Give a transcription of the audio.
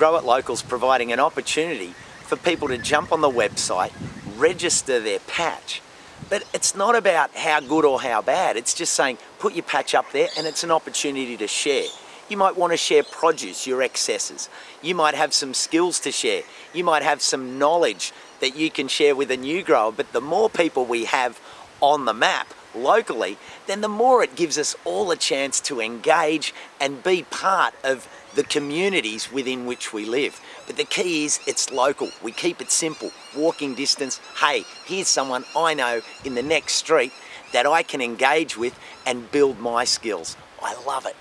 Grow It Local's providing an opportunity for people to jump on the website, register their patch. But it's not about how good or how bad. It's just saying put your patch up there and it's an opportunity to share. You might want to share produce, your excesses. You might have some skills to share. You might have some knowledge that you can share with a new grower. But the more people we have on the map locally, then the more it gives us all a chance to engage and be part of the communities within which we live. But the key is it's local. We keep it simple, walking distance. Hey, here's someone I know in the next street that I can engage with and build my skills. I love it.